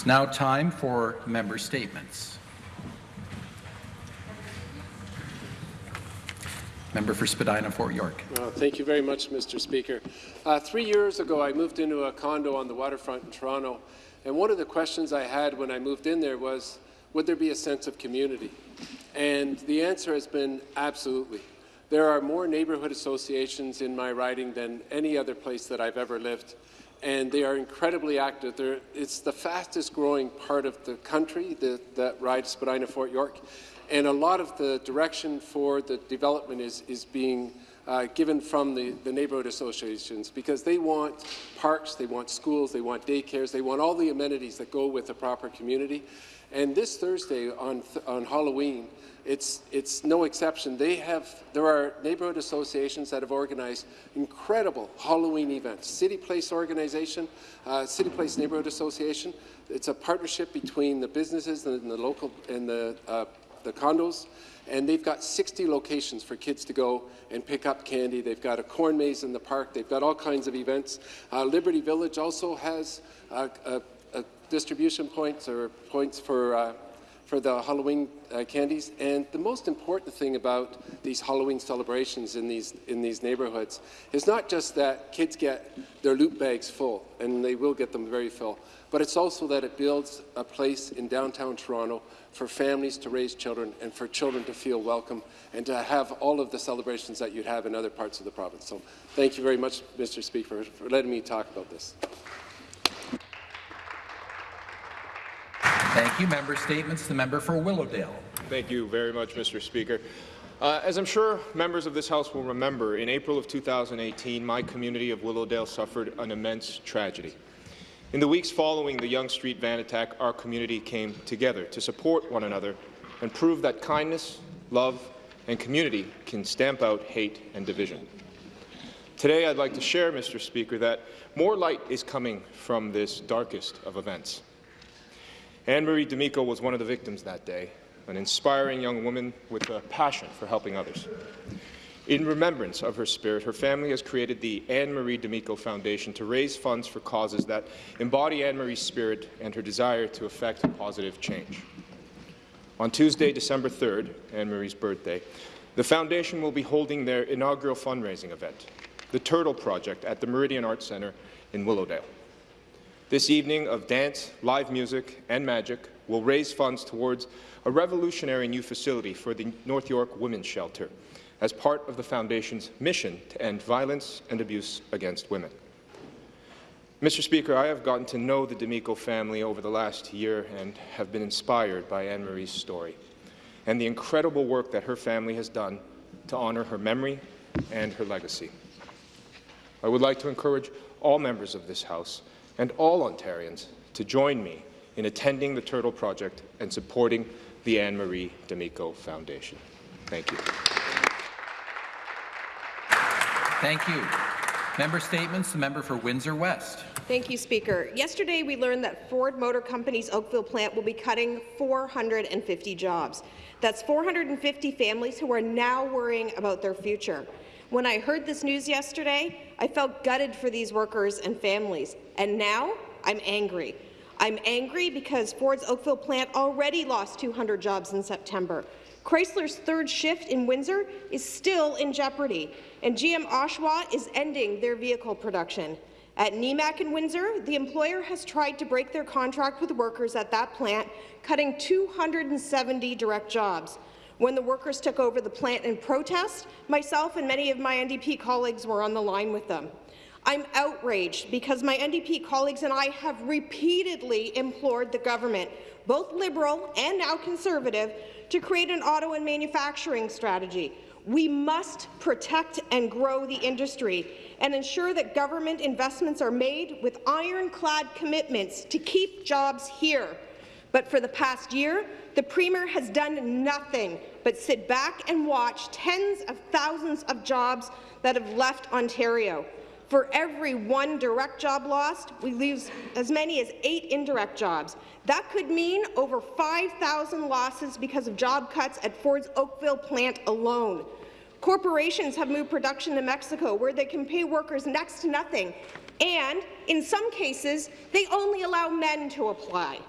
It's now time for member statements. Member for Spadina, Fort York. Uh, thank you very much, Mr. Speaker. Uh, three years ago, I moved into a condo on the waterfront in Toronto, and one of the questions I had when I moved in there was, would there be a sense of community? And the answer has been absolutely. There are more neighbourhood associations in my riding than any other place that I've ever lived, and they are incredibly active. They're, it's the fastest growing part of the country that, rides Spadina Fort York, and a lot of the direction for the development is, is being uh, given from the, the neighbourhood associations because they want parks, they want schools, they want daycares, they want all the amenities that go with a proper community. And this Thursday on, th on Halloween, it's, it's no exception. They have, there are neighbourhood associations that have organized incredible Halloween events. City Place Organization, uh, City Place Neighbourhood Association, it's a partnership between the businesses and the local and the uh, the condos, and they've got 60 locations for kids to go and pick up candy. They've got a corn maze in the park. They've got all kinds of events. Uh, Liberty Village also has uh, distribution points or points for uh, for the Halloween uh, candies. And the most important thing about these Halloween celebrations in these, in these neighbourhoods is not just that kids get their loot bags full, and they will get them very full, but it's also that it builds a place in downtown Toronto for families to raise children and for children to feel welcome and to have all of the celebrations that you'd have in other parts of the province. So thank you very much, Mr. Speaker, for letting me talk about this. Thank you. Member statements. The member for Willowdale. Thank you very much, Mr. Speaker. Uh, as I'm sure members of this House will remember, in April of 2018, my community of Willowdale suffered an immense tragedy. In the weeks following the Yonge Street van attack, our community came together to support one another and prove that kindness, love, and community can stamp out hate and division. Today, I'd like to share, Mr. Speaker, that more light is coming from this darkest of events. Anne-Marie D'Amico was one of the victims that day, an inspiring young woman with a passion for helping others. In remembrance of her spirit, her family has created the Anne-Marie D'Amico Foundation to raise funds for causes that embody Anne-Marie's spirit and her desire to effect positive change. On Tuesday, December 3rd, Anne-Marie's birthday, the Foundation will be holding their inaugural fundraising event, the Turtle Project, at the Meridian Arts Centre in Willowdale. This evening of dance, live music and magic will raise funds towards a revolutionary new facility for the North York Women's Shelter as part of the Foundation's mission to end violence and abuse against women. Mr. Speaker, I have gotten to know the D'Amico family over the last year and have been inspired by Anne-Marie's story and the incredible work that her family has done to honour her memory and her legacy. I would like to encourage all members of this House and all Ontarians to join me in attending the Turtle Project and supporting the Anne-Marie D'Amico Foundation. Thank you. Thank you. Member statements. The member for Windsor West. Thank you, Speaker. Yesterday, we learned that Ford Motor Company's Oakville plant will be cutting 450 jobs. That's 450 families who are now worrying about their future. When I heard this news yesterday, I felt gutted for these workers and families, and now I'm angry. I'm angry because Ford's Oakville plant already lost 200 jobs in September. Chrysler's third shift in Windsor is still in jeopardy, and GM Oshawa is ending their vehicle production. At Nemak in Windsor, the employer has tried to break their contract with workers at that plant, cutting 270 direct jobs. When the workers took over the plant in protest, myself and many of my NDP colleagues were on the line with them. I'm outraged because my NDP colleagues and I have repeatedly implored the government, both Liberal and now Conservative, to create an auto and manufacturing strategy. We must protect and grow the industry and ensure that government investments are made with ironclad commitments to keep jobs here. But for the past year, the Premier has done nothing but sit back and watch tens of thousands of jobs that have left Ontario. For every one direct job lost, we lose as many as eight indirect jobs. That could mean over 5,000 losses because of job cuts at Ford's Oakville plant alone. Corporations have moved production to Mexico, where they can pay workers next to nothing, and in some cases, they only allow men to apply.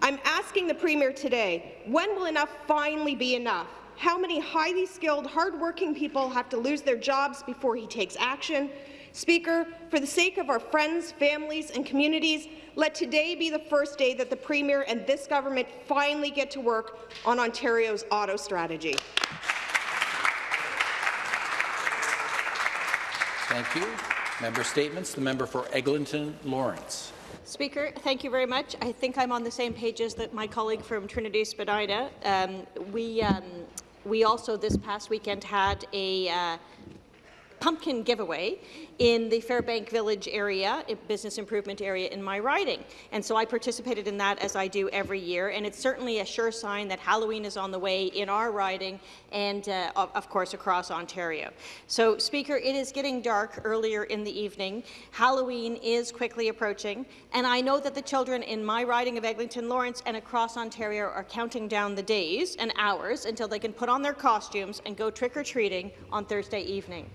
I'm asking the Premier today, when will enough finally be enough? How many highly skilled, hardworking people have to lose their jobs before he takes action? Speaker, for the sake of our friends, families and communities, let today be the first day that the Premier and this government finally get to work on Ontario's auto strategy. Thank you. Member statements. The member for Eglinton Lawrence. Speaker, thank you very much. I think I'm on the same page as that my colleague from Trinity Spadina. Um, we, um, we also this past weekend had a uh, pumpkin giveaway in the Fairbank Village area, business improvement area in my riding. And so I participated in that as I do every year, and it's certainly a sure sign that Halloween is on the way in our riding and, uh, of, of course, across Ontario. So, Speaker, it is getting dark earlier in the evening. Halloween is quickly approaching, and I know that the children in my riding of Eglinton Lawrence and across Ontario are counting down the days and hours until they can put on their costumes and go trick-or-treating on Thursday evening.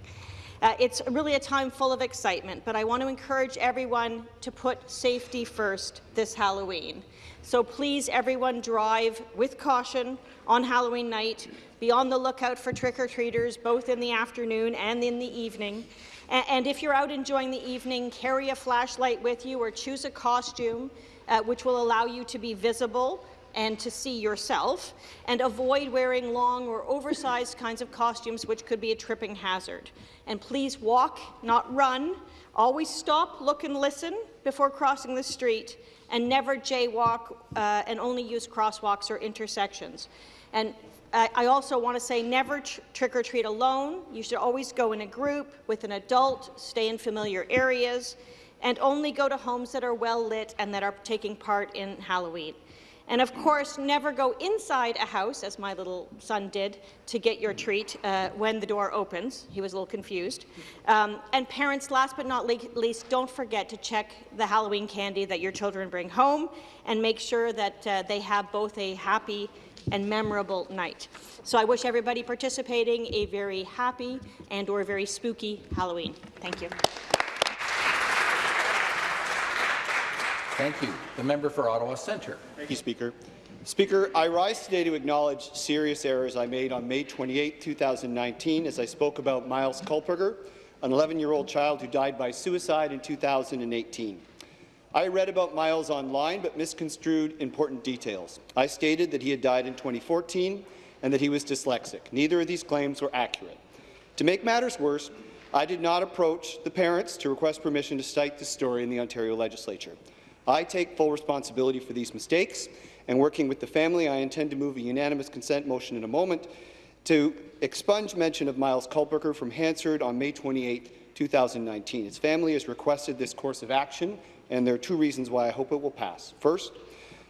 Uh, it's really a time full of excitement, but I want to encourage everyone to put safety first this Halloween. So please, everyone, drive with caution on Halloween night. Be on the lookout for trick-or-treaters, both in the afternoon and in the evening. And if you're out enjoying the evening, carry a flashlight with you or choose a costume uh, which will allow you to be visible and to see yourself, and avoid wearing long or oversized kinds of costumes which could be a tripping hazard. And please walk, not run. Always stop, look and listen before crossing the street, and never jaywalk uh, and only use crosswalks or intersections. And I also want to say never tr trick or treat alone. You should always go in a group with an adult, stay in familiar areas, and only go to homes that are well lit and that are taking part in Halloween. And of course, never go inside a house, as my little son did, to get your treat uh, when the door opens. He was a little confused. Um, and parents, last but not least, don't forget to check the Halloween candy that your children bring home and make sure that uh, they have both a happy and memorable night. So I wish everybody participating a very happy and or very spooky Halloween. Thank you. Thank you. The member for Ottawa Centre. Thank you, Speaker. Speaker, I rise today to acknowledge serious errors I made on May 28, 2019, as I spoke about Miles Kulperger, an 11-year-old child who died by suicide in 2018. I read about Miles online but misconstrued important details. I stated that he had died in 2014 and that he was dyslexic. Neither of these claims were accurate. To make matters worse, I did not approach the parents to request permission to cite this story in the Ontario Legislature. I take full responsibility for these mistakes, and working with the family, I intend to move a unanimous consent motion in a moment to expunge mention of Miles Kulperger from Hansard on May 28, 2019. His family has requested this course of action, and there are two reasons why I hope it will pass. First,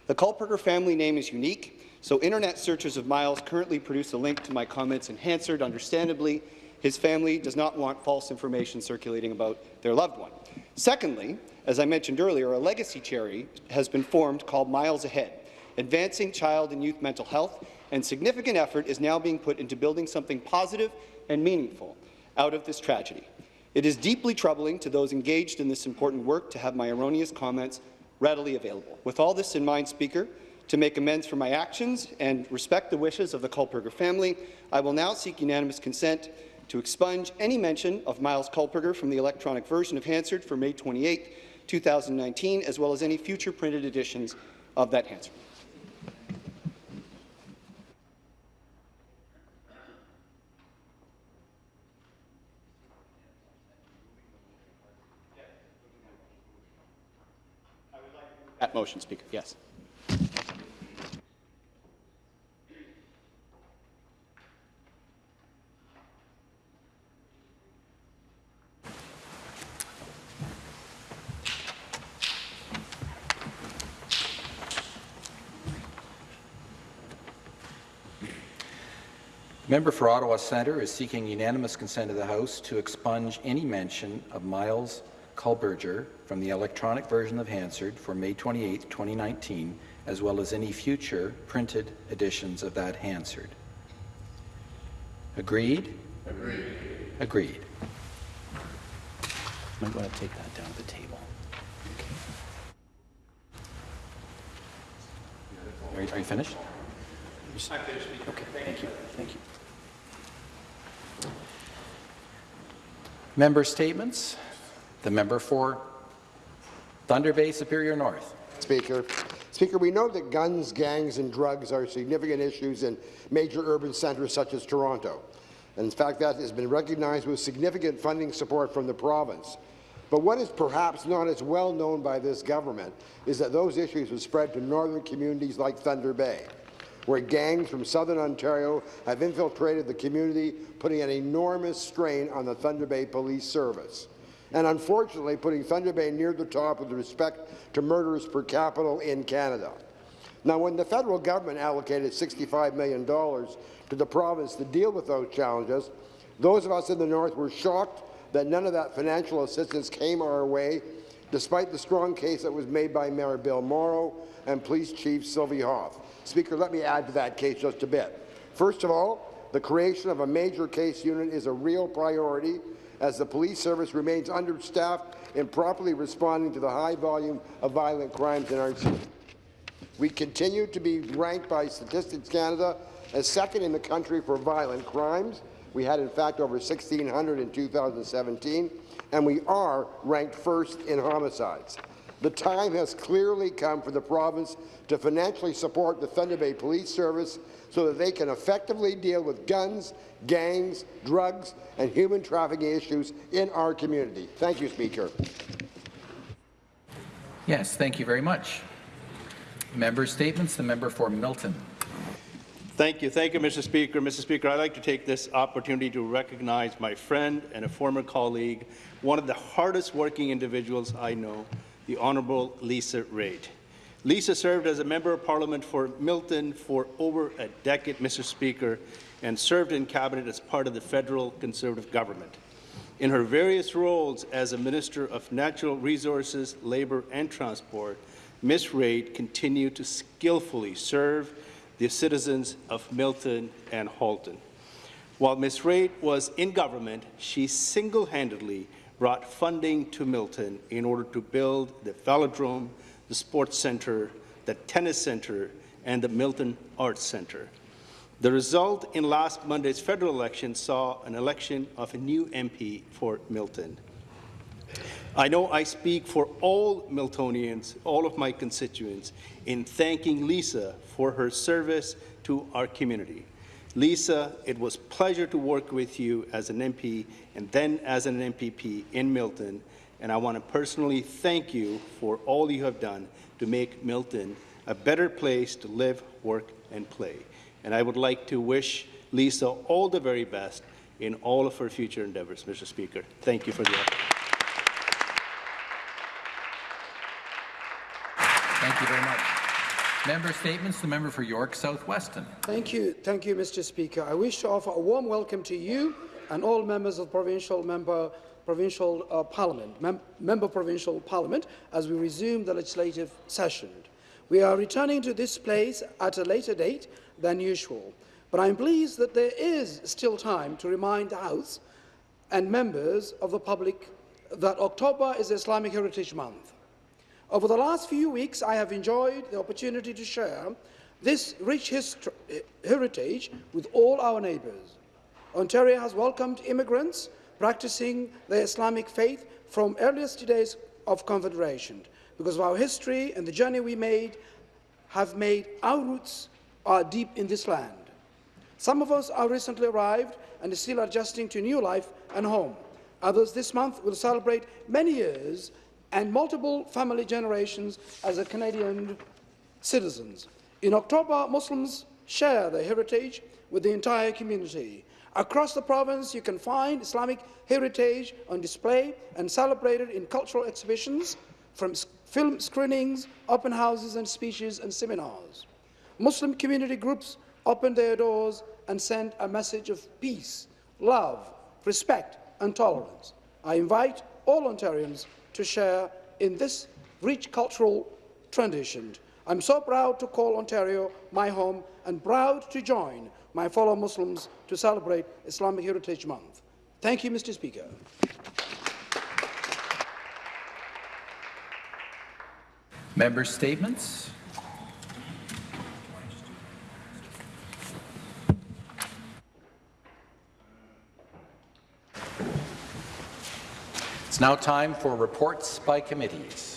the Kulperger family name is unique, so internet searches of Miles currently produce a link to my comments in Hansard. Understandably, his family does not want false information circulating about their loved one. Secondly, as I mentioned earlier, a legacy charity has been formed called Miles Ahead, advancing child and youth mental health, and significant effort is now being put into building something positive and meaningful out of this tragedy. It is deeply troubling to those engaged in this important work to have my erroneous comments readily available. With all this in mind, Speaker, to make amends for my actions and respect the wishes of the Kulperger family, I will now seek unanimous consent to expunge any mention of Miles Kulperger from the electronic version of Hansard for May 28, 2019, as well as any future printed editions of that answer. That motion, Speaker. Yes. Member for Ottawa Centre is seeking unanimous consent of the House to expunge any mention of Miles Kulperger from the electronic version of Hansard for May 28, 2019, as well as any future printed editions of that Hansard. Agreed? Agreed. Agreed. i might want to take that down to the table. Are you- are you finished? Okay, thank you, thank you. Member statements. The member for Thunder Bay Superior North. Speaker. Speaker, we know that guns, gangs and drugs are significant issues in major urban centres such as Toronto. And in fact, that has been recognized with significant funding support from the province. But what is perhaps not as well known by this government is that those issues have spread to northern communities like Thunder Bay, where gangs from southern Ontario have infiltrated the community, putting an enormous strain on the Thunder Bay Police Service and unfortunately putting Thunder Bay near the top with respect to murders per capita in Canada. Now, when the federal government allocated $65 million to the province to deal with those challenges, those of us in the north were shocked that none of that financial assistance came our way, despite the strong case that was made by Mayor Bill Mauro and Police Chief Sylvie Hauth. Speaker, let me add to that case just a bit. First of all, the creation of a major case unit is a real priority as the police service remains understaffed in properly responding to the high volume of violent crimes in our city. We continue to be ranked by Statistics Canada as second in the country for violent crimes. We had, in fact, over 1,600 in 2017, and we are ranked first in homicides. The time has clearly come for the province to financially support the Thunder Bay Police Service so that they can effectively deal with guns, gangs, drugs, and human trafficking issues in our community. Thank you, Speaker. Yes, thank you very much. Member statements. The member for Milton. Thank you. Thank you, Mr. Speaker. Mr. Speaker, I'd like to take this opportunity to recognize my friend and a former colleague, one of the hardest working individuals I know, the Honourable Lisa Raitt. Lisa served as a Member of Parliament for Milton for over a decade, Mr. Speaker, and served in Cabinet as part of the federal Conservative government. In her various roles as a Minister of Natural Resources, Labour and Transport, Ms. Raitt continued to skillfully serve the citizens of Milton and Halton. While Ms. Raitt was in government, she single-handedly brought funding to Milton in order to build the velodrome, the sports centre, the tennis centre, and the Milton Arts Centre. The result in last Monday's federal election saw an election of a new MP for Milton. I know I speak for all Miltonians, all of my constituents, in thanking Lisa for her service to our community. Lisa, it was pleasure to work with you as an MP and then as an MPP in Milton, and I want to personally thank you for all you have done to make Milton a better place to live, work, and play. And I would like to wish Lisa all the very best in all of her future endeavors, Mr. Speaker. Thank you for the opportunity. Thank you very much. Member statements. The member for York South-Weston. Thank you, thank you, Mr. Speaker. I wish to offer a warm welcome to you and all members of provincial member provincial uh, parliament, mem member provincial parliament, as we resume the legislative session. We are returning to this place at a later date than usual, but I'm pleased that there is still time to remind the House and members of the public that October is Islamic Heritage Month. Over the last few weeks, I have enjoyed the opportunity to share this rich heritage with all our neighbours. Ontario has welcomed immigrants practicing the Islamic faith from earliest days of Confederation because of our history and the journey we made have made our roots are deep in this land. Some of us are recently arrived and still adjusting to new life and home. Others this month will celebrate many years and multiple family generations as a Canadian citizens. In October, Muslims share their heritage with the entire community. Across the province, you can find Islamic heritage on display and celebrated in cultural exhibitions, from film screenings, open houses and speeches and seminars. Muslim community groups open their doors and send a message of peace, love, respect and tolerance. I invite all Ontarians to share in this rich cultural tradition. I'm so proud to call Ontario my home and proud to join my fellow Muslims to celebrate Islamic Heritage Month. Thank you, Mr. Speaker. Member statements. Now time for reports by committees.